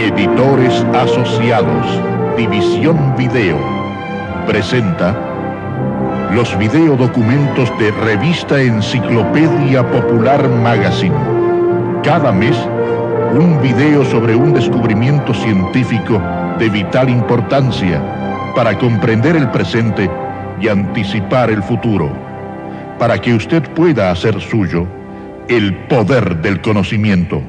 Editores Asociados, División Video, presenta los videodocumentos de Revista Enciclopedia Popular Magazine. Cada mes, un video sobre un descubrimiento científico de vital importancia para comprender el presente y anticipar el futuro, para que usted pueda hacer suyo el poder del conocimiento.